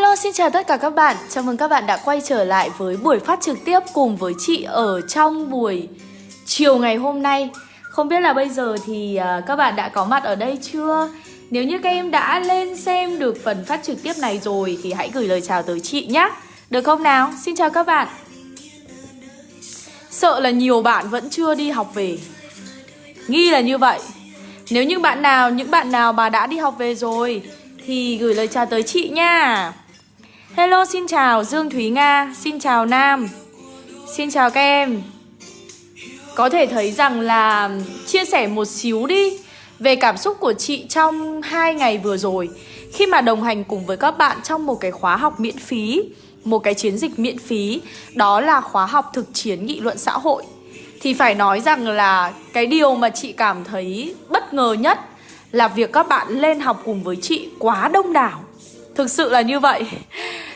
Hello, xin chào tất cả các bạn. Chào mừng các bạn đã quay trở lại với buổi phát trực tiếp cùng với chị ở trong buổi chiều ngày hôm nay. Không biết là bây giờ thì à, các bạn đã có mặt ở đây chưa? Nếu như các em đã lên xem được phần phát trực tiếp này rồi thì hãy gửi lời chào tới chị nhé. Được không nào? Xin chào các bạn. Sợ là nhiều bạn vẫn chưa đi học về. Nghi là như vậy. Nếu như bạn nào, những bạn nào mà đã đi học về rồi thì gửi lời chào tới chị nha. Hello, xin chào Dương Thúy Nga, xin chào Nam. Xin chào các em. Có thể thấy rằng là chia sẻ một xíu đi Về cảm xúc của chị trong hai ngày vừa rồi. Khi mà đồng hành cùng với các bạn trong một cái khóa học miễn phí Một cái chiến dịch miễn phí Đó là khóa học thực chiến nghị luận xã hội Thì phải nói rằng là cái điều mà chị cảm thấy bất ngờ nhất Là việc các bạn lên học cùng với chị quá đông đảo. Thực sự là như vậy.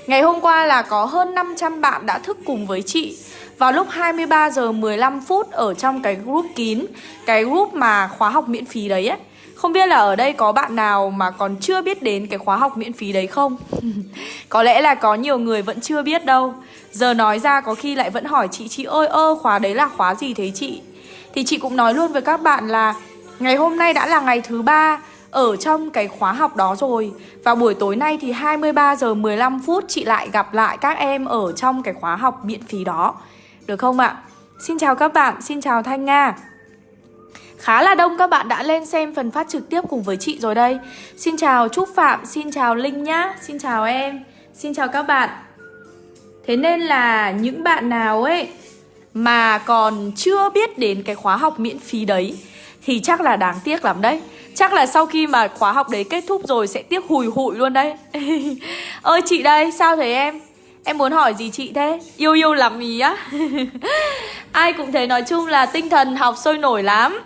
Ngày hôm qua là có hơn 500 bạn đã thức cùng với chị vào lúc 23 giờ 15 phút ở trong cái group kín, cái group mà khóa học miễn phí đấy ấy. Không biết là ở đây có bạn nào mà còn chưa biết đến cái khóa học miễn phí đấy không? có lẽ là có nhiều người vẫn chưa biết đâu. Giờ nói ra có khi lại vẫn hỏi chị Chị ơi ơ khóa đấy là khóa gì thế chị? Thì chị cũng nói luôn với các bạn là ngày hôm nay đã là ngày thứ ba ở trong cái khóa học đó rồi. Và buổi tối nay thì 23 giờ 15 phút chị lại gặp lại các em ở trong cái khóa học miễn phí đó. Được không ạ? Xin chào các bạn, xin chào Thanh Nga. Khá là đông các bạn đã lên xem phần phát trực tiếp cùng với chị rồi đây. Xin chào Trúc Phạm, xin chào Linh nhá Xin chào em, xin chào các bạn. Thế nên là những bạn nào ấy mà còn chưa biết đến cái khóa học miễn phí đấy Thì chắc là đáng tiếc lắm đấy. Chắc là sau khi mà khóa học đấy kết thúc rồi sẽ tiếc hùi hụi luôn đấy. Ơi chị đây, sao thế em? Em muốn hỏi gì chị thế? Yêu yêu lắm ý á. Ai cũng thấy nói chung là tinh thần học sôi nổi lắm.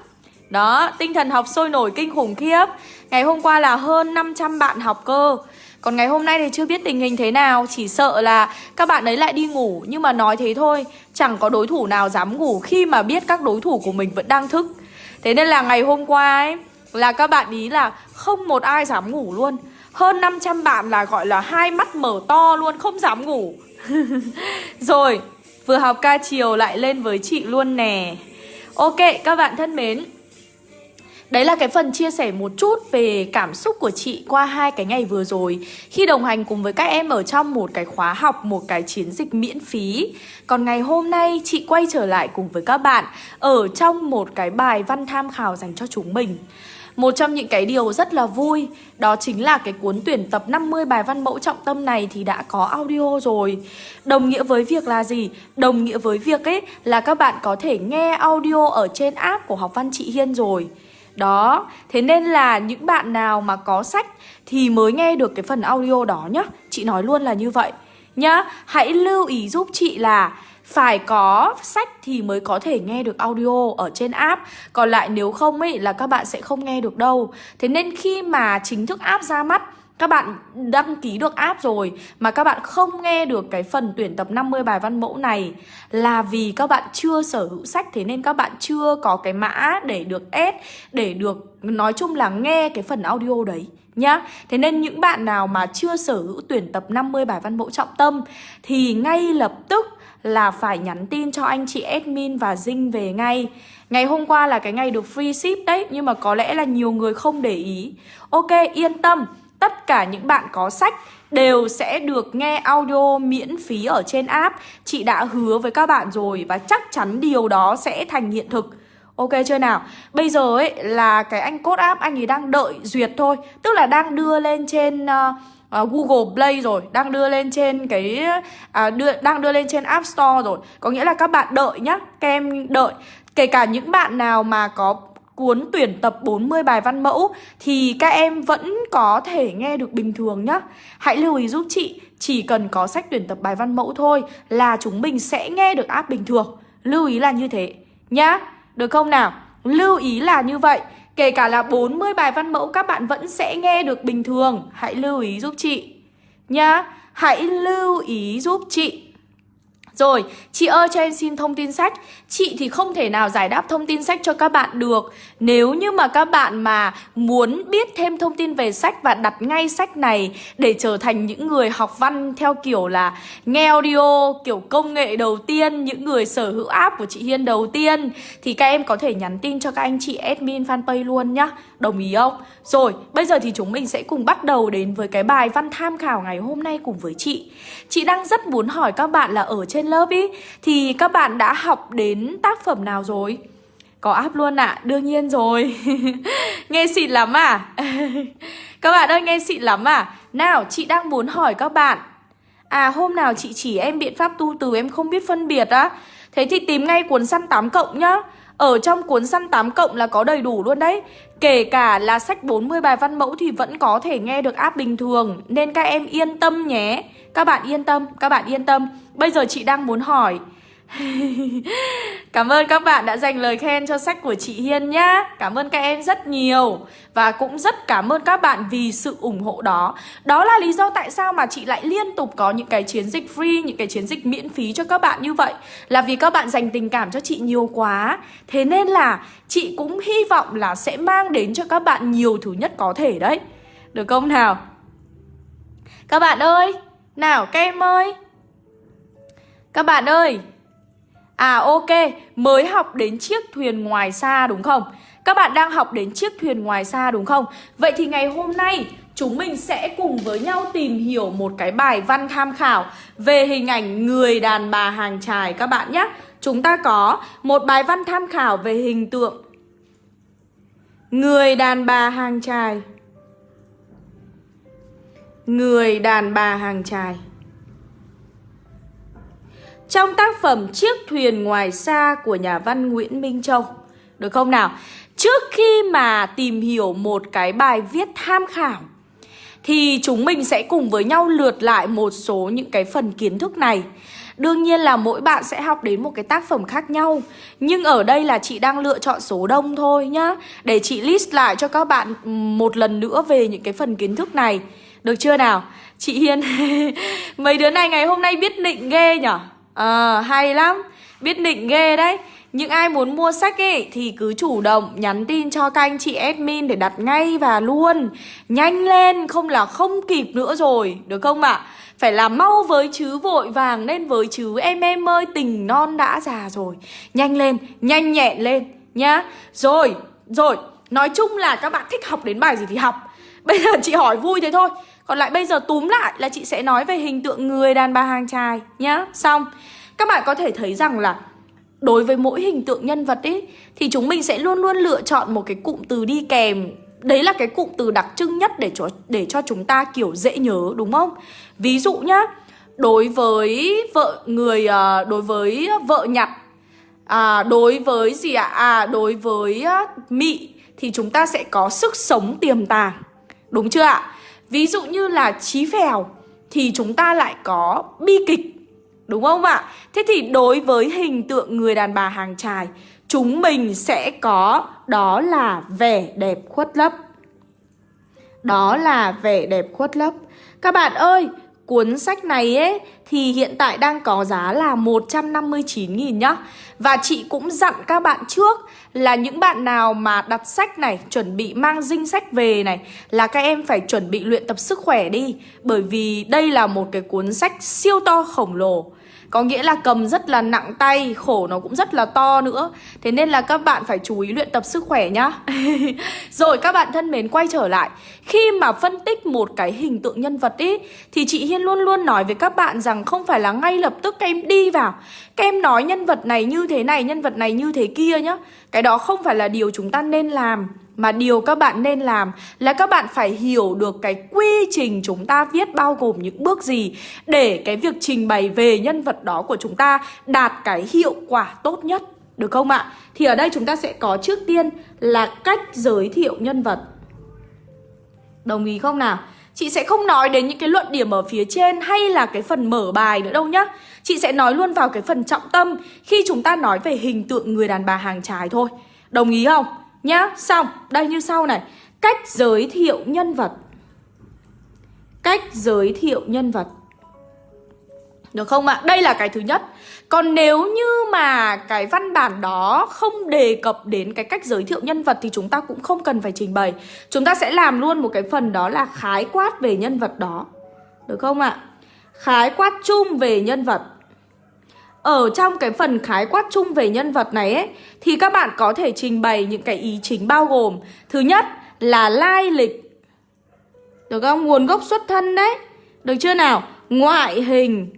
Đó, tinh thần học sôi nổi kinh khủng khiếp. Ngày hôm qua là hơn 500 bạn học cơ. Còn ngày hôm nay thì chưa biết tình hình thế nào Chỉ sợ là các bạn ấy lại đi ngủ. Nhưng mà nói thế thôi Chẳng có đối thủ nào dám ngủ khi mà biết các đối thủ của mình vẫn đang thức. Thế nên là ngày hôm qua ấy là các bạn ý là không một ai dám ngủ luôn. Hơn 500 bạn là gọi là hai mắt mở to luôn Không dám ngủ. Rồi Vừa học ca chiều lại lên với chị luôn nè. Ok các bạn thân mến. Đấy là cái phần chia sẻ một chút về cảm xúc của chị qua hai cái ngày vừa rồi. Khi đồng hành cùng với các em ở trong một cái khóa học, một cái chiến dịch miễn phí. Còn ngày hôm nay chị quay trở lại cùng với các bạn Ở trong một cái bài văn tham khảo dành cho chúng mình một trong những cái điều rất là vui Đó chính là cái cuốn tuyển tập 50 bài văn mẫu trọng tâm này thì đã có audio rồi. Đồng nghĩa với việc là gì? Đồng nghĩa với việc ấy là các bạn có thể nghe audio ở trên app của học văn chị Hiên rồi. Đó, thế nên là những bạn nào mà có sách thì mới nghe được cái phần audio đó nhá. Chị nói luôn là như vậy nhá. Hãy lưu ý giúp chị là phải có sách thì mới có thể nghe được audio ở trên app Còn lại nếu không ấy là các bạn sẽ không nghe được đâu Thế nên khi mà chính thức app ra mắt, các bạn đăng ký được app rồi mà các bạn không nghe được cái phần tuyển tập 50 bài văn mẫu này là vì các bạn chưa sở hữu sách, thế nên các bạn chưa có cái mã để được ép để được nói chung là nghe cái phần audio đấy nhá. Thế nên những bạn nào mà chưa sở hữu tuyển tập 50 bài văn mẫu trọng tâm thì ngay lập tức là phải nhắn tin cho anh chị admin và Dinh về ngay. Ngày hôm qua là cái ngày được free ship đấy Nhưng mà có lẽ là nhiều người không để ý. Ok yên tâm Tất cả những bạn có sách đều sẽ được nghe audio miễn phí ở trên app. Chị đã hứa với các bạn rồi và chắc chắn điều đó sẽ thành hiện thực. Ok chưa nào? Bây giờ ấy là cái anh code app anh ấy đang đợi duyệt thôi Tức là đang đưa lên trên uh, uh, Google Play rồi Đang đưa lên trên cái uh, đưa, Đang đưa lên trên App Store rồi Có nghĩa là các bạn đợi nhá Các em đợi Kể cả những bạn nào mà có cuốn tuyển tập 40 bài văn mẫu thì các em vẫn có thể nghe được bình thường nhá. Hãy lưu ý giúp chị, chỉ cần có sách tuyển tập bài văn mẫu thôi là chúng mình sẽ nghe được app bình thường. Lưu ý là như thế nhá. Được không nào? Lưu ý là như vậy. Kể cả là 40 bài văn mẫu, các bạn vẫn sẽ nghe được bình thường. Hãy lưu ý giúp chị nhá. Hãy lưu ý giúp chị. Rồi, chị ơi cho em xin thông tin sách. Chị thì không thể nào giải đáp thông tin sách cho các bạn được. Nếu như mà các bạn mà muốn biết thêm thông tin về sách Và đặt ngay sách này để trở thành những người học văn theo kiểu là nghe audio Kiểu công nghệ đầu tiên, những người sở hữu app của chị Hiên đầu tiên Thì các em có thể nhắn tin cho các anh chị admin fanpage luôn nhá. Đồng ý không? Rồi, bây giờ thì chúng mình sẽ cùng bắt đầu đến với cái bài văn tham khảo ngày hôm nay cùng với chị. Chị đang rất muốn hỏi các bạn là ở trên lớp ý Thì các bạn đã học đến tác phẩm nào rồi? Có áp luôn ạ, à? đương nhiên rồi Nghe xịn lắm à? các bạn ơi nghe xịn lắm à? Nào, chị đang muốn hỏi các bạn À hôm nào chị chỉ em biện pháp tu từ em không biết phân biệt á Thế thì tìm ngay cuốn săn 8 cộng nhá ở trong cuốn săn 8 cộng là có đầy đủ luôn đấy Kể cả là sách 40 bài văn mẫu thì vẫn có thể nghe được áp bình thường Nên các em yên tâm nhé các bạn yên tâm, các bạn yên tâm. Bây giờ chị đang muốn hỏi. Cảm ơn các bạn đã dành lời khen cho sách của chị Hiên nhá. Cảm ơn các em rất nhiều. Và cũng rất cảm ơn các bạn vì sự ủng hộ đó. Đó là lý do tại sao mà chị lại liên tục có những cái chiến dịch free Những cái chiến dịch miễn phí cho các bạn như vậy. Là vì các bạn dành tình cảm cho chị nhiều quá. Thế nên là chị cũng hy vọng là sẽ mang đến cho các bạn nhiều thứ nhất có thể đấy. Được không nào? Các bạn ơi! Nào các em ơi Các bạn ơi À ok, mới học đến chiếc thuyền ngoài xa đúng không? Các bạn đang học đến chiếc thuyền ngoài xa đúng không? Vậy thì ngày hôm nay chúng mình sẽ cùng với nhau tìm hiểu một cái bài văn tham khảo về hình ảnh người đàn bà hàng trài các bạn nhé. Chúng ta có một bài văn tham khảo về hình tượng người đàn bà hàng trài. Người đàn bà hàng trài. Trong tác phẩm Chiếc thuyền ngoài xa của nhà văn Nguyễn Minh Châu, Được không nào? Trước khi mà tìm hiểu một cái bài viết tham khảo, Thì chúng mình sẽ cùng với nhau lượt lại một số những cái phần kiến thức này Đương nhiên là mỗi bạn sẽ học đến một cái tác phẩm khác nhau, Nhưng ở đây là chị đang lựa chọn số đông thôi nhá Để chị list lại cho các bạn một lần nữa về những cái phần kiến thức này được chưa nào? Chị Hiên Mấy đứa này ngày hôm nay biết định ghê nhở? Ờ, hay lắm. Biết định ghê đấy. Những ai muốn mua sách ấy thì cứ chủ động nhắn tin cho các anh chị admin để đặt ngay và luôn. Nhanh lên, không là không kịp nữa rồi, được không ạ? À? Phải làm mau với chứ vội vàng nên với chứ em em ơi tình non đã già rồi. Nhanh lên, nhanh nhẹn lên nhá. Rồi, rồi, nói chung là các bạn thích học đến bài gì thì học. Bây giờ chị hỏi vui thế thôi. Còn lại bây giờ túm lại là chị sẽ nói về hình tượng người đàn bà hàng trai nhá Xong Các bạn có thể thấy rằng là Đối với mỗi hình tượng nhân vật ấy Thì chúng mình sẽ luôn luôn lựa chọn một cái cụm từ đi kèm Đấy là cái cụm từ đặc trưng nhất để cho, để cho chúng ta kiểu dễ nhớ đúng không? Ví dụ nhá Đối với vợ người ờ, Đối với vợ nhặt à, Đối với gì ạ? À? à đối với ờ, mị Thì chúng ta sẽ có sức sống tiềm tàng Đúng chưa ạ? Ví dụ như là trí phèo Thì chúng ta lại có bi kịch, Đúng không ạ? Thế thì đối với hình tượng người đàn bà hàng trài Chúng mình sẽ có, Đó là vẻ đẹp khuất lấp Đó là vẻ đẹp khuất lấp Các bạn ơi Cuốn sách này ấy, thì hiện tại đang có giá là 159.000 nhá. Và chị cũng dặn các bạn trước là những bạn nào mà đặt sách này, Chuẩn bị mang dinh sách về này, Là các em phải chuẩn bị luyện tập sức khỏe đi. Bởi vì đây là một cái cuốn sách siêu to khổng lồ. Có nghĩa là cầm rất là nặng tay, Khổ nó cũng rất là to nữa. Thế nên là các bạn phải chú ý luyện tập sức khỏe nhá. Rồi các bạn thân mến, quay trở lại. Khi mà phân tích một cái hình tượng nhân vật ý, Thì chị Hiên luôn luôn nói với các bạn rằng Không phải là ngay lập tức các em đi vào Các em nói nhân vật này như thế này, Nhân vật này như thế kia nhá Cái đó không phải là điều chúng ta nên làm mà điều các bạn nên làm là các bạn phải hiểu được cái quy trình chúng ta viết bao gồm những bước gì để cái việc trình bày về nhân vật đó của chúng ta đạt cái hiệu quả tốt nhất. Được không ạ? Thì ở đây chúng ta sẽ có trước tiên là cách giới thiệu nhân vật. Đồng ý không nào? Chị sẽ không nói đến những cái luận điểm ở phía trên hay là cái phần mở bài nữa đâu nhá. Chị sẽ nói luôn vào cái phần trọng tâm khi chúng ta nói về hình tượng người đàn bà hàng trái thôi. Đồng ý không? Nhá, xong, đây như sau này. Cách giới thiệu nhân vật. Cách giới thiệu nhân vật. Được không ạ? Đây là cái thứ nhất Còn nếu như mà cái văn bản đó không đề cập đến cái cách giới thiệu nhân vật Thì chúng ta cũng không cần phải trình bày Chúng ta sẽ làm luôn một cái phần đó là khái quát về nhân vật đó Được không ạ? Khái quát chung về nhân vật ở trong cái phần khái quát chung về nhân vật này ấy, Thì các bạn có thể trình bày những cái ý chính bao gồm, Thứ nhất là lai lịch Được không? Nguồn gốc xuất thân đấy Được chưa nào? Ngoại hình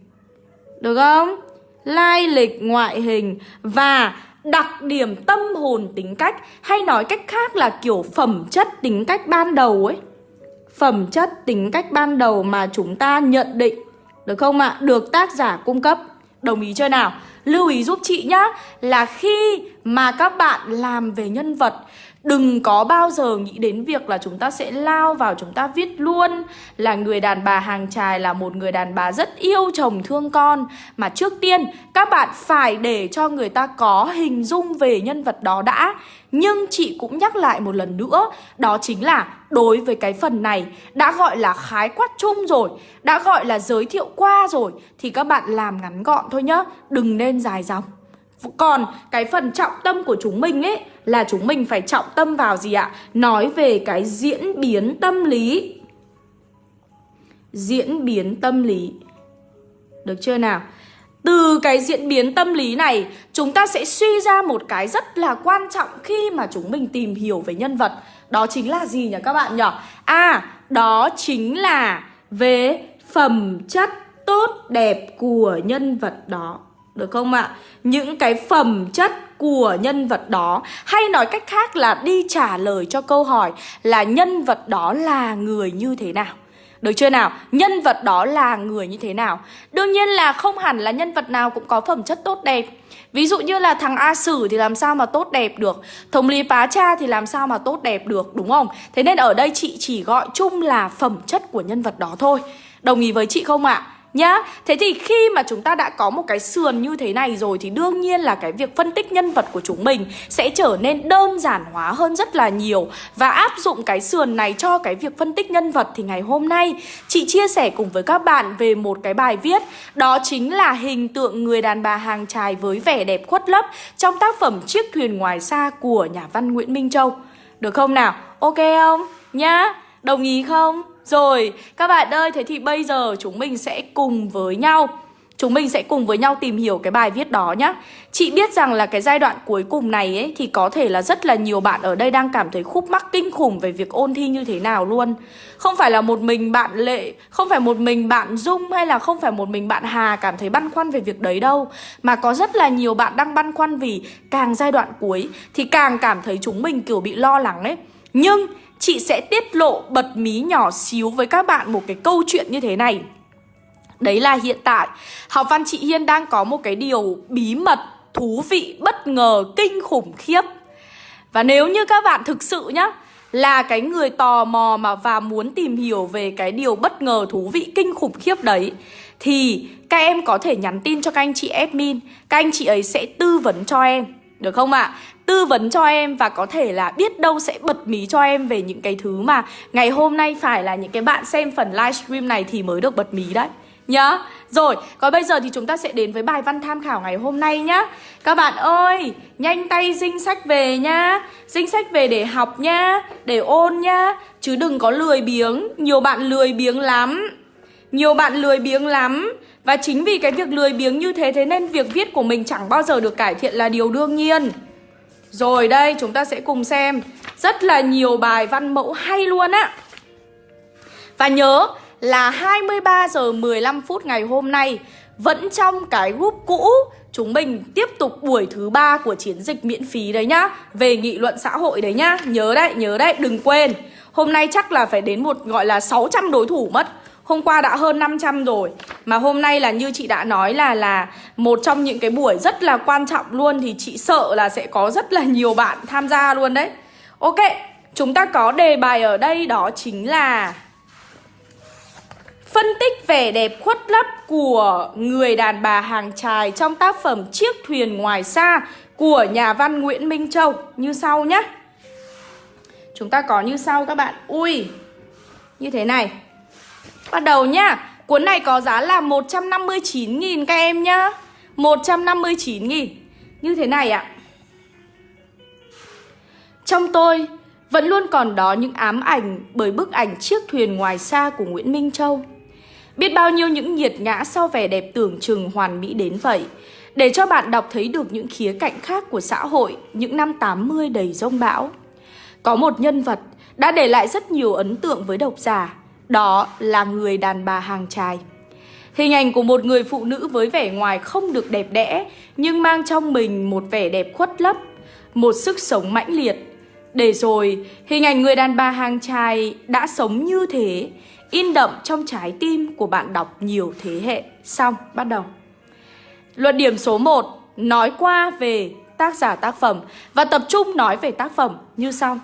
được không? Lai lịch, ngoại hình Và đặc điểm tâm hồn tính cách Hay nói cách khác là kiểu phẩm chất tính cách ban đầu ấy Phẩm chất tính cách ban đầu mà chúng ta nhận định Được không ạ? Được tác giả cung cấp Đồng ý chưa nào? Lưu ý giúp chị nhá Là khi mà các bạn làm về nhân vật Đừng có bao giờ nghĩ đến việc là chúng ta sẽ lao vào chúng ta viết luôn Là người đàn bà hàng trài là một người đàn bà rất yêu chồng thương con. Mà trước tiên, các bạn phải để cho người ta có hình dung về nhân vật đó đã. Nhưng chị cũng nhắc lại một lần nữa, Đó chính là đối với cái phần này đã gọi là khái quát chung rồi, Đã gọi là giới thiệu qua rồi Thì các bạn làm ngắn gọn thôi nhá, Đừng nên dài dòng còn cái phần trọng tâm của chúng mình ấy là chúng mình phải trọng tâm vào gì ạ? Nói về cái diễn biến tâm lý. Diễn biến tâm lý. Được chưa nào? Từ cái diễn biến tâm lý này, chúng ta sẽ suy ra một cái rất là quan trọng khi mà chúng mình tìm hiểu về nhân vật. Đó chính là gì nhỉ các bạn nhỉ? À, đó chính là về phẩm chất tốt đẹp của nhân vật đó. Được không ạ? Những cái phẩm chất của nhân vật đó, Hay nói cách khác là đi trả lời cho câu hỏi là nhân vật đó là người như thế nào được chưa nào? Nhân vật đó là người như thế nào? Đương nhiên là không hẳn là nhân vật nào cũng có phẩm chất tốt đẹp Ví dụ như là thằng A Sử thì làm sao mà tốt đẹp được Thống lý Pá Cha thì làm sao mà tốt đẹp được, đúng không? Thế nên ở đây chị chỉ gọi chung là phẩm chất của nhân vật đó thôi Đồng ý với chị không ạ? À? Nhá Thế thì khi mà chúng ta đã có một cái sườn như thế này rồi Thì đương nhiên là cái việc phân tích nhân vật của chúng mình Sẽ trở nên đơn giản hóa hơn rất là nhiều Và áp dụng cái sườn này cho cái việc phân tích nhân vật Thì ngày hôm nay, chị chia sẻ cùng với các bạn về một cái bài viết Đó chính là hình tượng người đàn bà hàng trài với vẻ đẹp khuất lấp Trong tác phẩm Chiếc thuyền ngoài xa của nhà văn Nguyễn Minh Châu Được không nào? Ok không? Nhá Đồng ý không? Rồi, các bạn ơi, thế thì bây giờ chúng mình sẽ cùng với nhau Chúng mình sẽ cùng với nhau tìm hiểu cái bài viết đó nhé Chị biết rằng là cái giai đoạn cuối cùng này ấy Thì có thể là rất là nhiều bạn ở đây đang cảm thấy khúc mắc kinh khủng về việc ôn thi như thế nào luôn. Không phải là một mình bạn Lệ, không phải một mình bạn Dung hay là không phải một mình bạn Hà cảm thấy băn khoăn về việc đấy đâu Mà có rất là nhiều bạn đang băn khoăn vì càng giai đoạn cuối Thì càng cảm thấy chúng mình kiểu bị lo lắng ấy. Nhưng chị sẽ tiết lộ bật mí nhỏ xíu với các bạn một cái câu chuyện như thế này Đấy là hiện tại Học văn chị Hiên đang có một cái điều bí mật, thú vị, bất ngờ, kinh khủng khiếp Và nếu như các bạn thực sự nhá Là cái người tò mò mà và muốn tìm hiểu về cái điều bất ngờ, thú vị, kinh khủng khiếp đấy Thì các em có thể nhắn tin cho các anh chị admin Các anh chị ấy sẽ tư vấn cho em được không ạ? À? Tư vấn cho em và có thể là biết đâu sẽ bật mí cho em về những cái thứ mà ngày hôm nay phải là những cái bạn xem phần livestream này thì mới được bật mí đấy nhá. Rồi, còn bây giờ thì chúng ta sẽ đến với bài văn tham khảo ngày hôm nay nhá. Các bạn ơi, nhanh tay dinh sách về nhá. Dinh sách về để học nhá, để ôn nhá. Chứ đừng có lười biếng, nhiều bạn lười biếng lắm. Nhiều bạn lười biếng lắm Và chính vì cái việc lười biếng như thế Thế nên việc viết của mình chẳng bao giờ được cải thiện là điều đương nhiên rồi đây chúng ta sẽ cùng xem. Rất là nhiều bài văn mẫu hay luôn á. Và nhớ là 23 giờ 15 phút ngày hôm nay Vẫn trong cái group cũ Chúng mình tiếp tục buổi thứ ba của chiến dịch miễn phí đấy nhá. Về nghị luận xã hội đấy nhá. Nhớ đấy, nhớ đấy, đừng quên. Hôm nay chắc là phải đến một gọi là 600 đối thủ mất. Hôm qua đã hơn 500 rồi Mà hôm nay là như chị đã nói là là Một trong những cái buổi rất là quan trọng luôn Thì chị sợ là sẽ có rất là nhiều bạn tham gia luôn đấy Ok Chúng ta có đề bài ở đây đó chính là Phân tích vẻ đẹp khuất lấp của người đàn bà hàng trài trong tác phẩm Chiếc thuyền ngoài xa của nhà văn Nguyễn Minh Châu như sau nhé. Chúng ta có như sau các bạn. Ui, như thế này. Bắt đầu nhá. Cuốn này có giá là 159.000 các em nhá. 159.000 Như thế này ạ. Trong tôi vẫn luôn còn đó những ám ảnh bởi bức ảnh chiếc thuyền ngoài xa của Nguyễn Minh Châu. Biết bao nhiêu những nhiệt ngã sau vẻ đẹp tưởng chừng hoàn mỹ đến vậy. Để cho bạn đọc thấy được những khía cạnh khác của xã hội, những năm 80 đầy rông bão. Có một nhân vật đã để lại rất nhiều ấn tượng với độc giả. Đó là người đàn bà hàng trài Hình ảnh của một người phụ nữ với vẻ ngoài không được đẹp đẽ Nhưng mang trong mình một vẻ đẹp khuất lấp Một sức sống mãnh liệt. Để rồi, hình ảnh người đàn bà hàng trài đã sống như thế In đậm trong trái tim của bạn đọc nhiều thế hệ. Xong, bắt đầu. Luận điểm số 1 Nói qua về tác giả tác phẩm Và tập trung nói về tác phẩm. Như sau.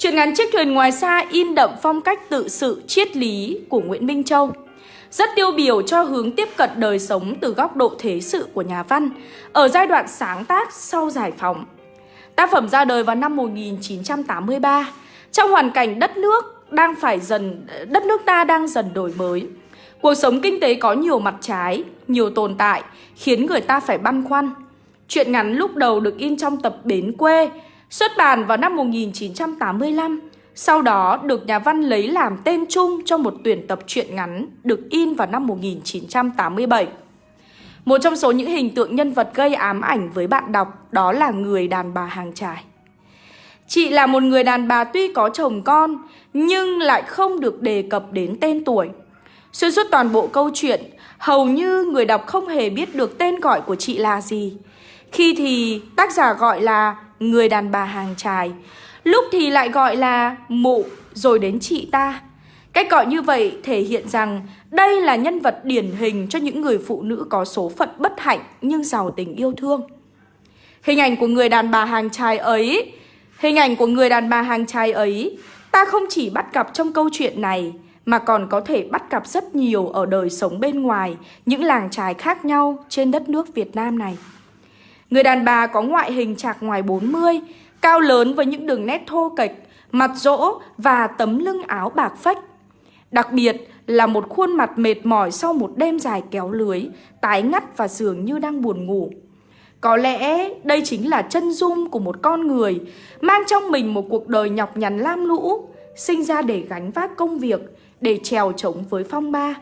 Chuyện ngắn Chiếc thuyền ngoài xa in đậm phong cách tự sự triết lý của Nguyễn Minh Châu rất tiêu biểu cho hướng tiếp cận đời sống từ góc độ thế sự của nhà văn ở giai đoạn sáng tác sau giải phóng. Tác phẩm ra đời vào năm 1983 trong hoàn cảnh đất nước đang phải dần đất nước ta đang dần đổi mới. Cuộc sống kinh tế có nhiều mặt trái, nhiều tồn tại khiến người ta phải băn khoăn. Chuyện ngắn lúc đầu được in trong tập Bến quê, xuất bản vào năm 1985 sau đó được nhà văn lấy làm tên chung cho một tuyển tập truyện ngắn được in vào năm 1987. Một trong số những hình tượng nhân vật gây ám ảnh với bạn đọc đó là người đàn bà hàng trải. Chị là một người đàn bà tuy có chồng con nhưng lại không được đề cập đến tên tuổi. Xuyên suốt toàn bộ câu chuyện, hầu như người đọc không hề biết được tên gọi của chị là gì. Khi thì tác giả gọi là người đàn bà hàng trài, Lúc thì lại gọi là mụ rồi đến chị ta Cách gọi như vậy thể hiện rằng đây là nhân vật điển hình cho những người phụ nữ có số phận bất hạnh nhưng giàu tình yêu thương. Hình ảnh của người đàn bà hàng trai ấy, hình ảnh của người đàn bà hàng trai ấy, ta không chỉ bắt gặp trong câu chuyện này mà còn có thể bắt gặp rất nhiều ở đời sống bên ngoài, những làng trài khác nhau trên đất nước Việt Nam này. Người đàn bà có ngoại hình chạc ngoài 40, Cao lớn với những đường nét thô kệch, mặt rỗ và tấm lưng áo bạc phách. Đặc biệt là một khuôn mặt mệt mỏi sau một đêm dài kéo lưới, tái ngắt và dường như đang buồn ngủ. Có lẽ đây chính là chân dung của một con người mang trong mình một cuộc đời nhọc nhằn lam lũ, sinh ra để gánh vác công việc, để trèo trống với phong ba.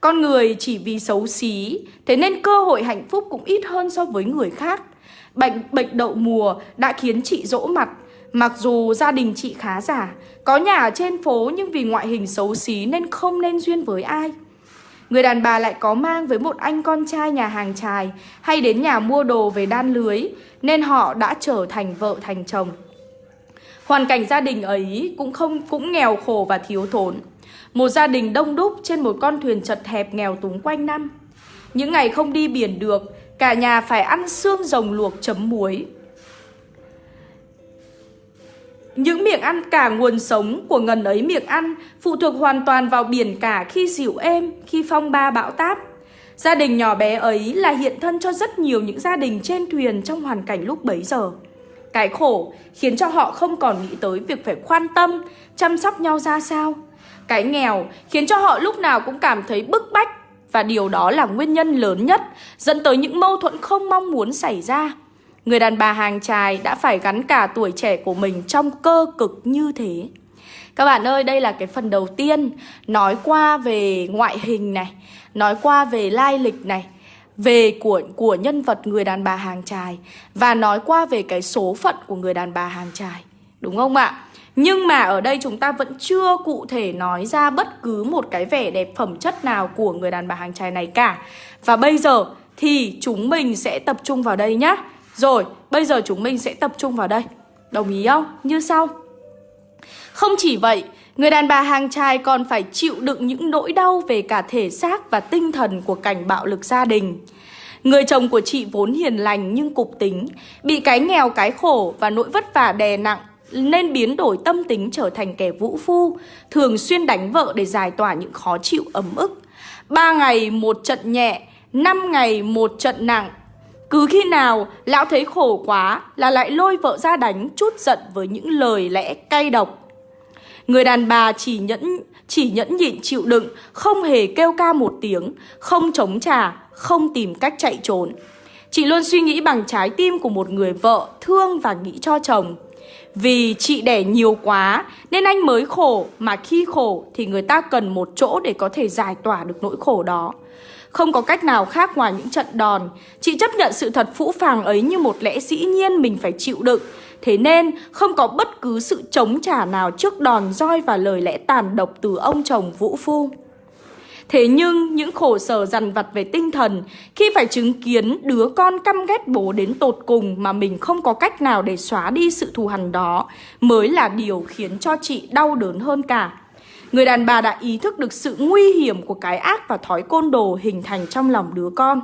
Con người chỉ vì xấu xí, thế nên cơ hội hạnh phúc cũng ít hơn so với người khác. Bệnh bệnh đậu mùa đã khiến chị dỗ mặt. Mặc dù gia đình chị khá giả Có nhà ở trên phố nhưng vì ngoại hình xấu xí nên không nên duyên với ai. Người đàn bà lại có mang với một anh con trai nhà hàng trài Hay đến nhà mua đồ về đan lưới Nên họ đã trở thành vợ thành chồng. Hoàn cảnh gia đình ấy cũng không cũng nghèo khổ và thiếu thốn. Một gia đình đông đúc trên một con thuyền chật hẹp nghèo túng quanh năm. Những ngày không đi biển được Cả nhà phải ăn xương rồng luộc chấm muối. Những miệng ăn cả nguồn sống của ngần ấy miệng ăn Phụ thuộc hoàn toàn vào biển cả khi dịu êm, khi phong ba bão táp. Gia đình nhỏ bé ấy là hiện thân cho rất nhiều những gia đình trên thuyền trong hoàn cảnh lúc bấy giờ. Cái khổ khiến cho họ không còn nghĩ tới việc phải quan tâm, chăm sóc nhau ra sao. Cái nghèo khiến cho họ lúc nào cũng cảm thấy bức bách và điều đó là nguyên nhân lớn nhất dẫn tới những mâu thuẫn không mong muốn xảy ra. Người đàn bà hàng trài đã phải gắn cả tuổi trẻ của mình trong cơ cực như thế. Các bạn ơi, đây là cái phần đầu tiên nói qua về ngoại hình này, nói qua về lai lịch này, về của của nhân vật người đàn bà hàng trài và nói qua về cái số phận của người đàn bà hàng trài. Đúng không ạ? Nhưng mà ở đây chúng ta vẫn chưa cụ thể nói ra bất cứ một cái vẻ đẹp phẩm chất nào của người đàn bà hàng trai này cả. Và bây giờ thì chúng mình sẽ tập trung vào đây nhá. Rồi, bây giờ chúng mình sẽ tập trung vào đây. Đồng ý không? Như sau. Không chỉ vậy, người đàn bà hàng trai còn phải chịu đựng những nỗi đau về cả thể xác và tinh thần của cảnh bạo lực gia đình. Người chồng của chị vốn hiền lành nhưng cục tính Bị cái nghèo cái khổ và nỗi vất vả đè nặng nên biến đổi tâm tính trở thành kẻ vũ phu, thường xuyên đánh vợ để giải tỏa những khó chịu ấm ức. Ba ngày một trận nhẹ, năm ngày một trận nặng. Cứ khi nào lão thấy khổ quá là lại lôi vợ ra đánh chút giận với những lời lẽ cay độc. Người đàn bà chỉ nhẫn chỉ nhẫn nhịn chịu đựng, không hề kêu ca một tiếng, không chống trả, không tìm cách chạy trốn. Chị luôn suy nghĩ bằng trái tim của một người vợ thương và nghĩ cho chồng. Vì chị đẻ nhiều quá, nên anh mới khổ, Mà khi khổ thì người ta cần một chỗ để có thể giải tỏa được nỗi khổ đó. Không có cách nào khác ngoài những trận đòn. Chị chấp nhận sự thật phũ phàng ấy như một lẽ dĩ nhiên mình phải chịu đựng. Thế nên, không có bất cứ sự chống trả nào trước đòn roi và lời lẽ tàn độc từ ông chồng Vũ Phu. Thế nhưng những khổ sở dằn vặt về tinh thần khi phải chứng kiến đứa con căm ghét bố đến tột cùng mà mình không có cách nào để xóa đi sự thù hằn đó mới là điều khiến cho chị đau đớn hơn cả. Người đàn bà đã ý thức được sự nguy hiểm của cái ác và thói côn đồ hình thành trong lòng đứa con.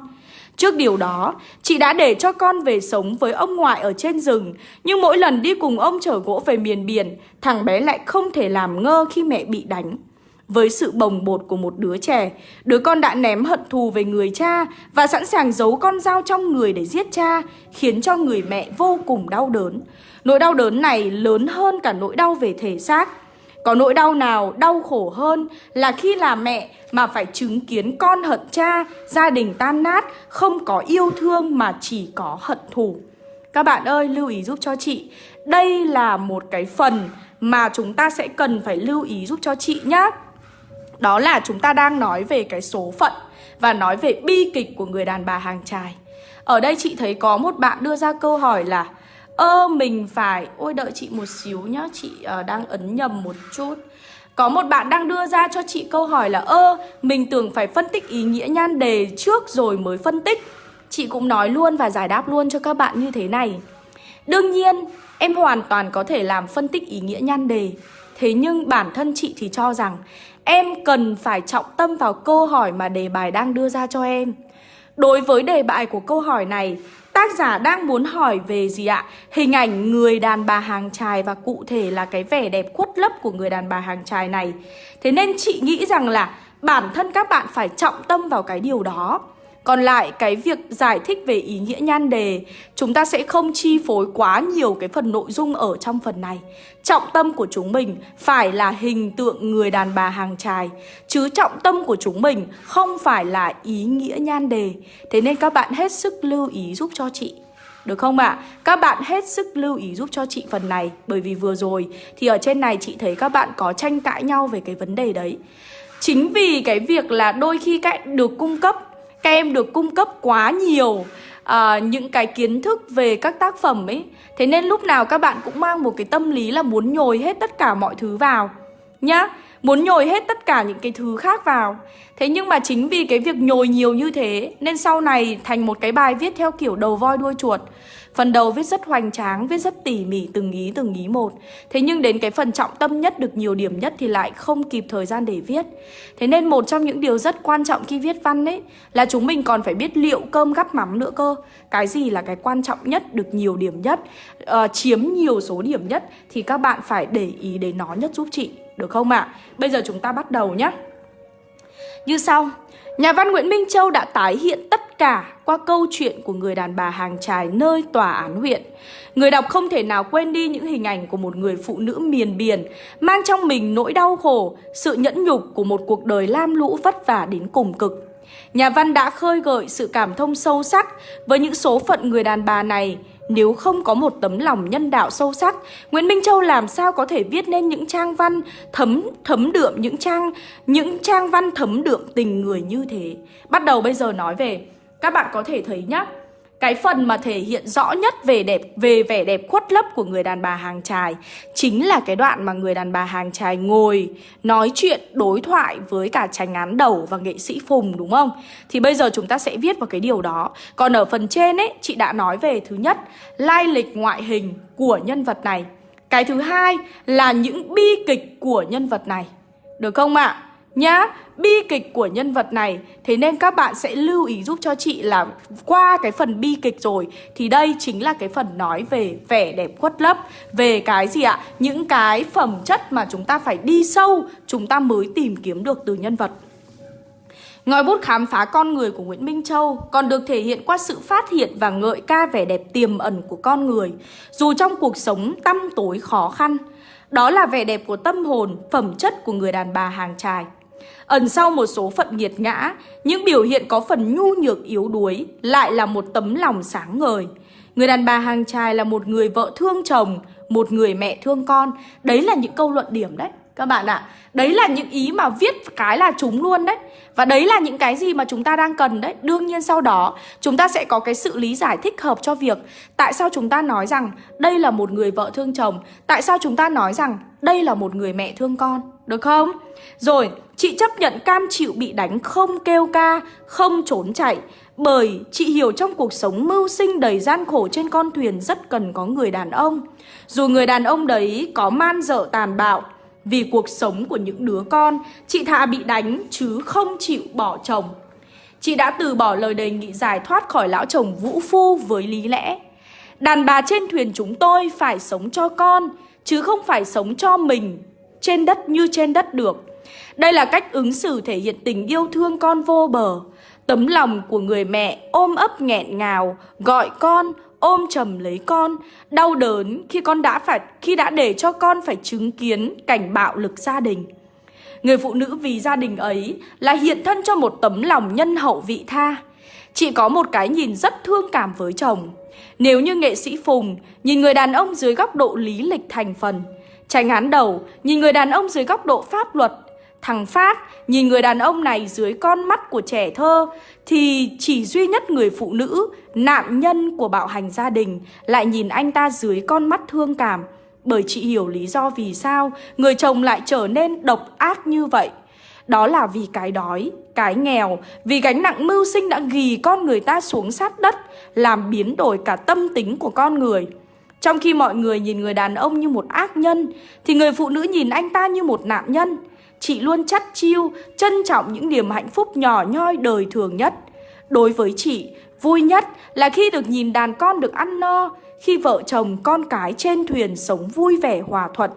Trước điều đó, chị đã để cho con về sống với ông ngoại ở trên rừng Nhưng mỗi lần đi cùng ông chở gỗ về miền biển Thằng bé lại không thể làm ngơ khi mẹ bị đánh với sự bồng bột của một đứa trẻ, đứa con đã ném hận thù về người cha và sẵn sàng giấu con dao trong người để giết cha, khiến cho người mẹ vô cùng đau đớn. Nỗi đau đớn này lớn hơn cả nỗi đau về thể xác. Có nỗi đau nào đau khổ hơn là khi là mẹ mà phải chứng kiến con hận cha, gia đình tan nát, không có yêu thương mà chỉ có hận thù. Các bạn ơi, lưu ý giúp cho chị, đây là một cái phần mà chúng ta sẽ cần phải lưu ý giúp cho chị nhé. Đó là chúng ta đang nói về cái số phận Và nói về bi kịch của người đàn bà hàng trài Ở đây chị thấy có một bạn đưa ra câu hỏi là Ơ mình phải Ôi đợi chị một xíu nhá Chị uh, đang ấn nhầm một chút. Có một bạn đang đưa ra cho chị câu hỏi là Ơ mình tưởng phải phân tích ý nghĩa nhan đề trước rồi mới phân tích. Chị cũng nói luôn và giải đáp luôn cho các bạn như thế này. Đương nhiên em hoàn toàn có thể làm phân tích ý nghĩa nhan đề. Thế nhưng bản thân chị thì cho rằng Em cần phải trọng tâm vào câu hỏi mà đề bài đang đưa ra cho em. Đối với đề bài của câu hỏi này, Tác giả đang muốn hỏi về gì ạ? Hình ảnh người đàn bà hàng trài và cụ thể là cái vẻ đẹp khuất lấp của người đàn bà hàng trài này. Thế nên chị nghĩ rằng là bản thân các bạn phải trọng tâm vào cái điều đó còn lại, cái việc giải thích về ý nghĩa nhan đề, Chúng ta sẽ không chi phối quá nhiều cái phần nội dung ở trong phần này Trọng tâm của chúng mình phải là hình tượng người đàn bà hàng trài Chứ trọng tâm của chúng mình không phải là ý nghĩa nhan đề Thế nên các bạn hết sức lưu ý giúp cho chị được không ạ? À? Các bạn hết sức lưu ý giúp cho chị phần này, Bởi vì vừa rồi thì ở trên này chị thấy các bạn có tranh cãi nhau về cái vấn đề đấy Chính vì cái việc là đôi khi các được cung cấp các em được cung cấp quá nhiều à, những cái kiến thức về các tác phẩm ấy. Thế nên lúc nào các bạn cũng mang một cái tâm lý là muốn nhồi hết tất cả mọi thứ vào Nhá. Muốn nhồi hết tất cả những cái thứ khác vào. Thế nhưng mà chính vì cái việc nhồi nhiều như thế Nên sau này thành một cái bài viết theo kiểu đầu voi đuôi chuột. Phần đầu viết rất hoành tráng, viết rất tỉ mỉ từng ý từng ý một. Thế nhưng đến cái phần trọng tâm nhất được nhiều điểm nhất thì lại không kịp thời gian để viết. Thế nên một trong những điều rất quan trọng khi viết văn ấy Là chúng mình còn phải biết liệu cơm gắp mắm nữa cơ. Cái gì là cái quan trọng nhất, được nhiều điểm nhất, uh, chiếm nhiều số điểm nhất Thì các bạn phải để ý đến nó nhất giúp chị, được không ạ? À? Bây giờ chúng ta bắt đầu nhé Như sau. Nhà văn Nguyễn Minh Châu đã tái hiện tất cả qua câu chuyện của người đàn bà hàng trài nơi tòa án huyện. Người đọc không thể nào quên đi những hình ảnh của một người phụ nữ miền biển, mang trong mình nỗi đau khổ, sự nhẫn nhục của một cuộc đời lam lũ vất vả đến cùng cực. Nhà văn đã khơi gợi sự cảm thông sâu sắc với những số phận người đàn bà này, nếu không có một tấm lòng nhân đạo sâu sắc, Nguyễn Minh Châu làm sao có thể viết nên những trang văn thấm thấm đượm những trang những trang văn thấm đượm tình người như thế. Bắt đầu bây giờ nói về các bạn có thể thấy nhá, cái phần mà thể hiện rõ nhất về đẹp, về vẻ đẹp khuất lấp của người đàn bà hàng trài chính là cái đoạn mà người đàn bà hàng trài ngồi nói chuyện, đối thoại với cả tránh án đầu và nghệ sĩ Phùng, đúng không? Thì bây giờ chúng ta sẽ viết vào cái điều đó. Còn ở phần trên ấy, chị đã nói về thứ nhất, lai lịch ngoại hình của nhân vật này. Cái thứ hai là những bi kịch của nhân vật này. Được không ạ? À? nhá bi kịch của nhân vật này thế nên các bạn sẽ lưu ý giúp cho chị là qua cái phần bi kịch rồi thì đây chính là cái phần nói về vẻ đẹp khuất lấp về cái gì ạ những cái phẩm chất mà chúng ta phải đi sâu chúng ta mới tìm kiếm được từ nhân vật Ngòi bút khám phá con người của Nguyễn Minh Châu còn được thể hiện qua sự phát hiện và ngợi ca vẻ đẹp tiềm ẩn của con người, dù trong cuộc sống tăm tối khó khăn. Đó là vẻ đẹp của tâm hồn, phẩm chất của người đàn bà hàng trài. Ẩn sau một số phận nghiệt ngã, những biểu hiện có phần nhu nhược yếu đuối lại là một tấm lòng sáng ngời. Người đàn bà hàng trai là một người vợ thương chồng, một người mẹ thương con. Đấy là những câu luận điểm đấy các bạn ạ. À. Đấy là những ý mà viết cái là chúng luôn đấy. Và đấy là những cái gì mà chúng ta đang cần đấy. Đương nhiên sau đó chúng ta sẽ có cái sự lý giải thích hợp cho việc tại sao chúng ta nói rằng đây là một người vợ thương chồng, tại sao chúng ta nói rằng đây là một người mẹ thương con, được không? Rồi, chị chấp nhận cam chịu bị đánh không kêu ca, không trốn chạy. Bởi chị hiểu trong cuộc sống mưu sinh đầy gian khổ trên con thuyền rất cần có người đàn ông. Dù người đàn ông đấy có man dợ tàn bạo Vì cuộc sống của những đứa con Chị thà bị đánh chứ không chịu bỏ chồng. Chị đã từ bỏ lời đề nghị giải thoát khỏi lão chồng vũ phu với lý lẽ. Đàn bà trên thuyền chúng tôi phải sống cho con Chứ không phải sống cho mình. Trên đất như trên đất được Đây là cách ứng xử thể hiện tình yêu thương con vô bờ Tấm lòng của người mẹ ôm ấp nghẹn ngào, gọi con, ôm chầm lấy con, đau đớn khi con đã phải khi đã để cho con phải chứng kiến cảnh bạo lực gia đình. Người phụ nữ vì gia đình ấy là hiện thân cho một tấm lòng nhân hậu vị tha. Chị có một cái nhìn rất thương cảm với chồng. Nếu như nghệ sĩ Phùng nhìn người đàn ông dưới góc độ lý lịch thành phần, tránh án đầu nhìn người đàn ông dưới góc độ pháp luật, Thằng Phát nhìn người đàn ông này dưới con mắt của trẻ thơ thì chỉ duy nhất người phụ nữ, nạn nhân của bạo hành gia đình lại nhìn anh ta dưới con mắt thương cảm. Bởi chị hiểu lý do vì sao người chồng lại trở nên độc ác như vậy. Đó là vì cái đói, cái nghèo, vì gánh nặng mưu sinh đã ghi con người ta xuống sát đất, làm biến đổi cả tâm tính của con người. Trong khi mọi người nhìn người đàn ông như một ác nhân, thì người phụ nữ nhìn anh ta như một nạn nhân. Chị luôn chắt chiêu, trân trọng những niềm hạnh phúc nhỏ nhoi đời thường nhất. Đối với chị, vui nhất là khi được nhìn đàn con được ăn no, khi vợ chồng con cái trên thuyền sống vui vẻ hòa thuận.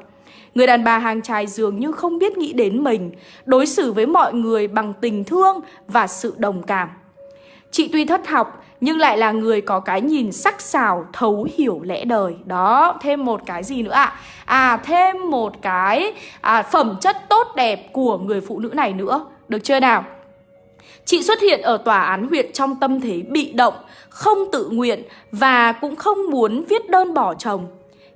Người đàn bà hàng trài dường như không biết nghĩ đến mình, đối xử với mọi người bằng tình thương và sự đồng cảm. Chị tuy thất học nhưng lại là người có cái nhìn sắc sảo, thấu hiểu lẽ đời. Đó, thêm một cái gì nữa ạ? À? à, thêm một cái à, phẩm chất tốt đẹp của người phụ nữ này nữa. Được chưa nào? Chị xuất hiện ở tòa án huyện trong tâm thế bị động, không tự nguyện và cũng không muốn viết đơn bỏ chồng.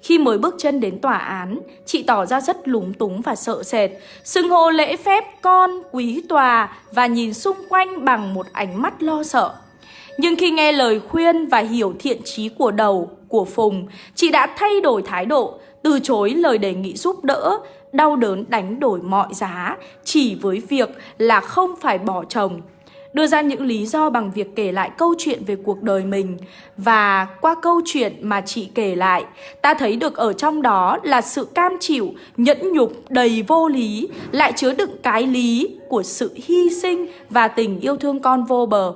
Khi mới bước chân đến tòa án, chị tỏ ra rất lúng túng và sợ sệt, xưng hô lễ phép con, quý tòa và nhìn xung quanh bằng một ánh mắt lo sợ. Nhưng khi nghe lời khuyên và hiểu thiện trí của đầu, của Phùng, chị đã thay đổi thái độ, từ chối lời đề nghị giúp đỡ, đau đớn đánh đổi mọi giá, chỉ với việc là không phải bỏ chồng. Đưa ra những lý do bằng việc kể lại câu chuyện về cuộc đời mình Và qua câu chuyện mà chị kể lại Ta thấy được ở trong đó là sự cam chịu, nhẫn nhục, đầy vô lý Lại chứa đựng cái lý của sự hy sinh và tình yêu thương con vô bờ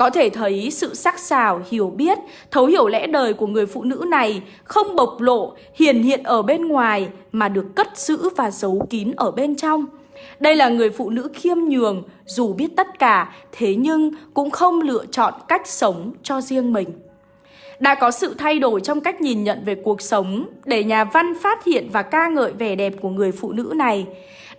có thể thấy sự sắc sảo, hiểu biết, thấu hiểu lẽ đời của người phụ nữ này không bộc lộ, hiển hiện ở bên ngoài mà được cất giữ và giấu kín ở bên trong. Đây là người phụ nữ khiêm nhường, dù biết tất cả, thế nhưng cũng không lựa chọn cách sống cho riêng mình. Đã có sự thay đổi trong cách nhìn nhận về cuộc sống để nhà văn phát hiện và ca ngợi vẻ đẹp của người phụ nữ này.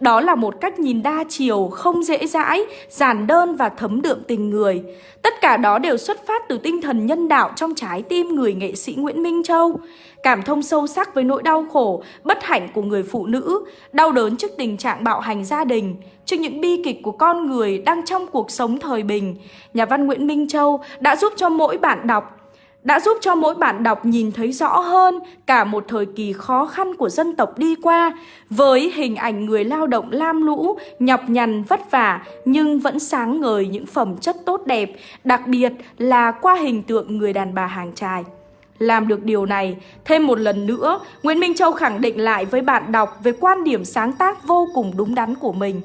Đó là một cách nhìn đa chiều, không dễ dãi, giản đơn và thấm đượm tình người. Tất cả đó đều xuất phát từ tinh thần nhân đạo trong trái tim người nghệ sĩ Nguyễn Minh Châu. Cảm thông sâu sắc với nỗi đau khổ, bất hạnh của người phụ nữ, đau đớn trước tình trạng bạo hành gia đình, trước những bi kịch của con người đang trong cuộc sống thời bình. Nhà văn Nguyễn Minh Châu đã giúp cho mỗi bạn đọc đã giúp cho mỗi bạn đọc nhìn thấy rõ hơn cả một thời kỳ khó khăn của dân tộc đi qua với hình ảnh người lao động lam lũ, nhọc nhằn vất vả nhưng vẫn sáng ngời những phẩm chất tốt đẹp, đặc biệt là qua hình tượng người đàn bà hàng trài. Làm được điều này, thêm một lần nữa, Nguyễn Minh Châu khẳng định lại với bạn đọc về quan điểm sáng tác vô cùng đúng đắn của mình.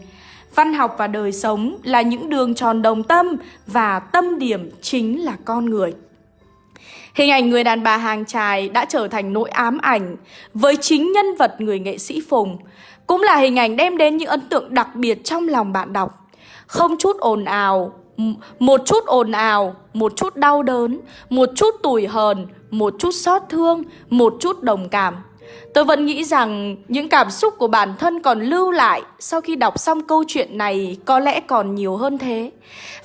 Văn học và đời sống là những đường tròn đồng tâm và tâm điểm chính là con người. Hình ảnh người đàn bà hàng trài đã trở thành nỗi ám ảnh với chính nhân vật người nghệ sĩ Phùng. Cũng là hình ảnh đem đến những ấn tượng đặc biệt trong lòng bạn đọc. Không chút ồn ào, một chút ồn ào, một chút đau đớn, một chút tủi hờn, một chút xót thương, một chút đồng cảm. Tôi vẫn nghĩ rằng những cảm xúc của bản thân còn lưu lại sau khi đọc xong câu chuyện này có lẽ còn nhiều hơn thế.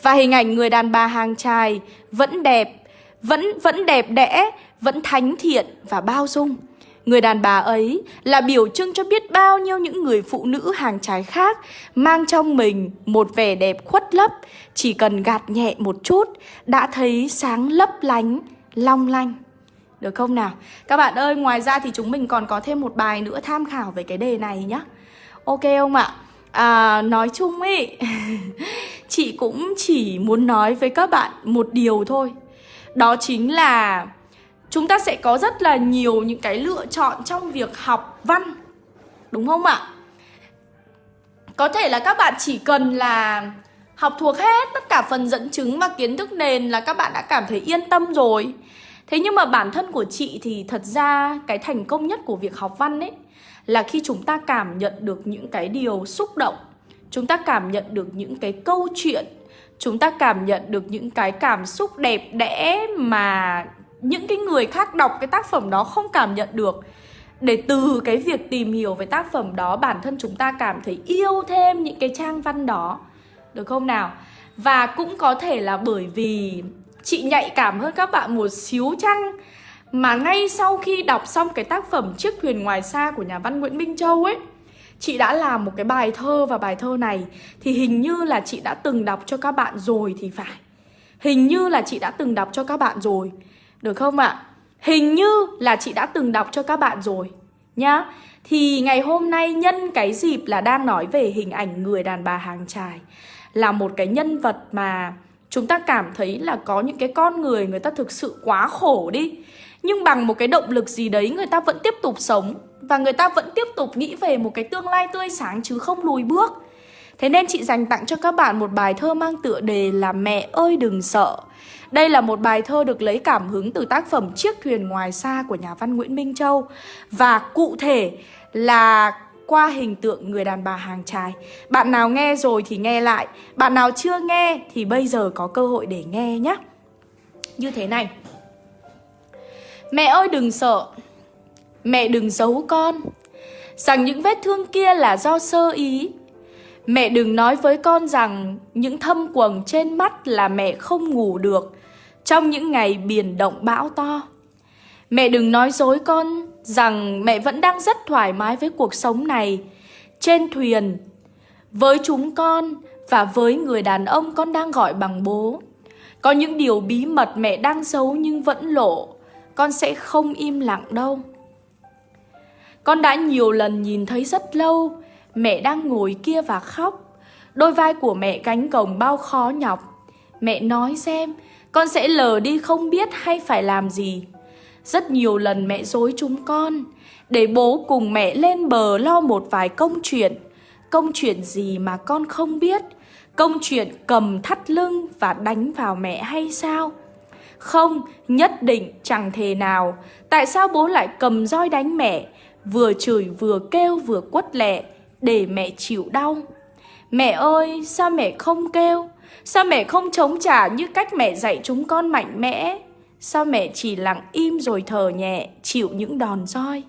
Và hình ảnh người đàn bà hàng trai vẫn đẹp, vẫn vẫn đẹp đẽ, vẫn thánh thiện và bao dung. Người đàn bà ấy là biểu trưng cho biết bao nhiêu những người phụ nữ hàng trái khác mang trong mình một vẻ đẹp khuất lấp, chỉ cần gạt nhẹ một chút đã thấy sáng lấp lánh, long lanh. Được không nào? Các bạn ơi, ngoài ra thì chúng mình còn có thêm một bài nữa tham khảo về cái đề này nhá. Ok không ạ? À, nói chung ấy, chị cũng chỉ muốn nói với các bạn một điều thôi. Đó chính là chúng ta sẽ có rất là nhiều những cái lựa chọn trong việc học văn. Đúng không ạ? Có thể là các bạn chỉ cần là học thuộc hết tất cả phần dẫn chứng và kiến thức nền là các bạn đã cảm thấy yên tâm rồi. Thế nhưng mà bản thân của chị thì thật ra cái thành công nhất của việc học văn ấy là khi chúng ta cảm nhận được những cái điều xúc động, chúng ta cảm nhận được những cái câu chuyện, chúng ta cảm nhận được những cái cảm xúc đẹp đẽ mà những cái người khác đọc cái tác phẩm đó không cảm nhận được. Để từ cái việc tìm hiểu về tác phẩm đó, bản thân chúng ta cảm thấy yêu thêm những cái trang văn đó. Được không nào? Và cũng có thể là bởi vì chị nhạy cảm hơn các bạn một xíu chăng mà ngay sau khi đọc xong cái tác phẩm Chiếc thuyền ngoài xa của nhà văn Nguyễn Minh Châu ấy Chị đã làm một cái bài thơ và bài thơ này Thì hình như là chị đã từng đọc cho các bạn rồi thì phải. Hình như là chị đã từng đọc cho các bạn rồi. Được không ạ? Hình như là chị đã từng đọc cho các bạn rồi, Nhá. Thì ngày hôm nay nhân cái dịp là đang nói về hình ảnh người đàn bà hàng trài Là một cái nhân vật mà chúng ta cảm thấy là có những cái con người người ta thực sự quá khổ đi. Nhưng bằng một cái động lực gì đấy người ta vẫn tiếp tục sống và người ta vẫn tiếp tục nghĩ về một cái tương lai tươi sáng chứ không lùi bước thế nên chị dành tặng cho các bạn một bài thơ mang tựa đề là mẹ ơi đừng sợ đây là một bài thơ được lấy cảm hứng từ tác phẩm Chiếc thuyền ngoài xa của nhà văn Nguyễn Minh Châu Và cụ thể là qua hình tượng người đàn bà hàng trai. Bạn nào nghe rồi thì nghe lại, bạn nào chưa nghe thì bây giờ có cơ hội để nghe nhé. Như thế này. Mẹ ơi đừng sợ, mẹ đừng giấu con, rằng những vết thương kia là do sơ ý. Mẹ đừng nói với con rằng những thâm quầng trên mắt là mẹ không ngủ được trong những ngày biển động bão to. Mẹ đừng nói dối con rằng mẹ vẫn đang rất thoải mái với cuộc sống này trên thuyền với chúng con và với người đàn ông con đang gọi bằng bố. Có những điều bí mật mẹ đang giấu nhưng vẫn lộ, con sẽ không im lặng đâu. Con đã nhiều lần nhìn thấy rất lâu, mẹ đang ngồi kia và khóc. Đôi vai của mẹ gánh cổng bao khó nhọc. Mẹ nói xem, con sẽ lờ đi không biết hay phải làm gì. Rất nhiều lần mẹ dối chúng con Để bố cùng mẹ lên bờ lo một vài công chuyện Công chuyện gì mà con không biết Công chuyện cầm thắt lưng và đánh vào mẹ hay sao Không, nhất định chẳng thể nào Tại sao bố lại cầm roi đánh mẹ Vừa chửi vừa kêu vừa quất lẹ Để mẹ chịu đau. Mẹ ơi, sao mẹ không kêu? Sao mẹ không chống trả như cách mẹ dạy chúng con mạnh mẽ? Sao mẹ chỉ lặng im rồi thở nhẹ Chịu những đòn roi?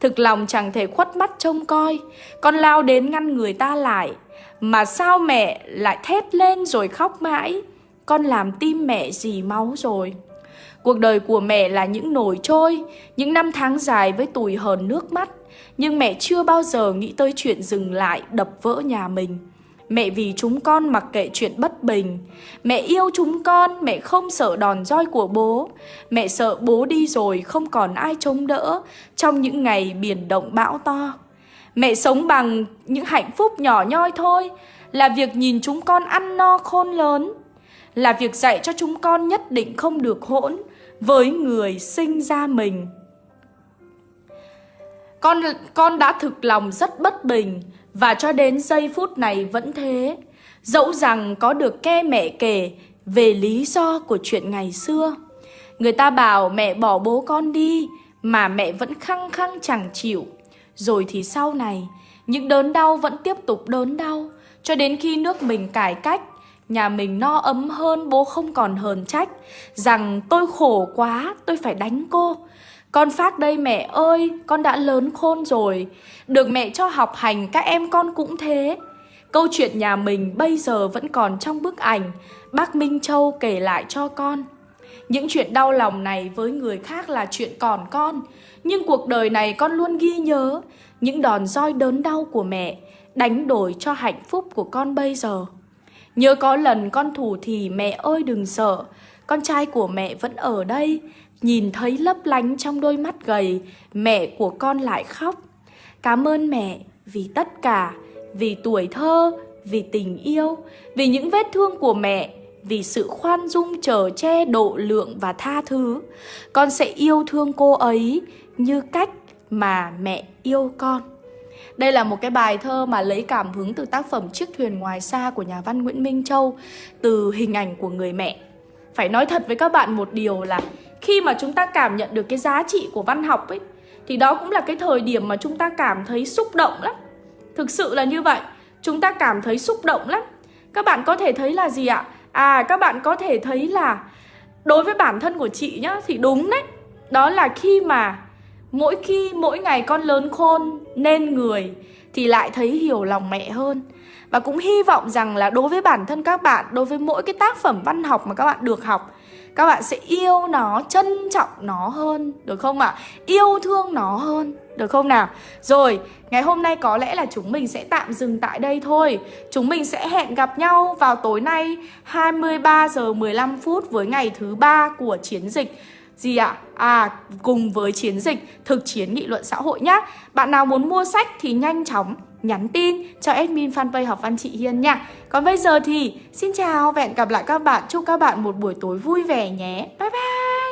Thực lòng chẳng thể khuất mắt trông coi Con lao đến ngăn người ta lại. Mà sao mẹ lại thét lên rồi khóc mãi? Con làm tim mẹ dì máu rồi. Cuộc đời của mẹ là những nổi trôi, Những năm tháng dài với tủi hờn nước mắt. Nhưng mẹ chưa bao giờ nghĩ tới chuyện dừng lại, đập vỡ nhà mình. Mẹ vì chúng con mặc kệ chuyện bất bình. Mẹ yêu chúng con, Mẹ không sợ đòn roi của bố. Mẹ sợ bố đi rồi không còn ai chống đỡ Trong những ngày biển động bão to. Mẹ sống bằng những hạnh phúc nhỏ nhoi thôi, Là việc nhìn chúng con ăn no khôn lớn, Là việc dạy cho chúng con nhất định không được hỗn. Với người sinh ra mình. Con con đã thực lòng rất bất bình và cho đến giây phút này vẫn thế. Dẫu rằng có được nghe mẹ kể Về lý do của chuyện ngày xưa. Người ta bảo mẹ bỏ bố con đi Mà mẹ vẫn khăng khăng chẳng chịu. Rồi thì sau này, Những đớn đau vẫn tiếp tục đớn đau Cho đến khi nước mình cải cách. Nhà mình no ấm hơn bố không còn hờn trách. Rằng tôi khổ quá tôi phải đánh cô. Con phát đây mẹ ơi, con đã lớn khôn rồi. Được mẹ cho học hành các em con cũng thế. Câu chuyện nhà mình bây giờ vẫn còn trong bức ảnh. Bác Minh Châu kể lại cho con. Những chuyện đau lòng này với người khác là chuyện còn con. Nhưng cuộc đời này con luôn ghi nhớ Những đòn roi đớn đau của mẹ Đánh đổi cho hạnh phúc của con bây giờ. Nhớ có lần con thủ thì mẹ ơi đừng sợ. Con trai của mẹ vẫn ở đây. Nhìn thấy lấp lánh trong đôi mắt gầy, Mẹ của con lại khóc. Cảm ơn mẹ vì tất cả, Vì tuổi thơ, Vì tình yêu, Vì những vết thương của mẹ, Vì sự khoan dung trở che độ lượng và tha thứ. Con sẽ yêu thương cô ấy Như cách mà mẹ yêu con đây là một cái bài thơ mà lấy cảm hứng từ tác phẩm Chiếc thuyền ngoài xa của nhà văn Nguyễn Minh Châu từ hình ảnh của người mẹ. Phải nói thật với các bạn một điều là khi mà chúng ta cảm nhận được cái giá trị của văn học ấy thì đó cũng là cái thời điểm mà chúng ta cảm thấy xúc động lắm. Thực sự là như vậy, chúng ta cảm thấy xúc động lắm. Các bạn có thể thấy là gì ạ? À các bạn có thể thấy là đối với bản thân của chị nhá thì đúng đấy. Đó là khi mà Mỗi khi mỗi ngày con lớn khôn nên người thì lại thấy hiểu lòng mẹ hơn. Và cũng hy vọng rằng là đối với bản thân các bạn, đối với mỗi cái tác phẩm văn học mà các bạn được học các bạn sẽ yêu nó, trân trọng nó hơn, được không ạ? À? Yêu thương nó hơn, được không nào? Rồi, ngày hôm nay có lẽ là chúng mình sẽ tạm dừng tại đây thôi Chúng mình sẽ hẹn gặp nhau vào tối nay 23 giờ 15 phút với ngày thứ ba của chiến dịch gì ạ? À, cùng với chiến dịch thực chiến nghị luận xã hội nhá. Bạn nào muốn mua sách thì nhanh chóng nhắn tin cho admin fanpage học văn chị Hiên nha. Còn bây giờ thì xin chào và hẹn gặp lại các bạn. Chúc các bạn một buổi tối vui vẻ nhé. Bye bye.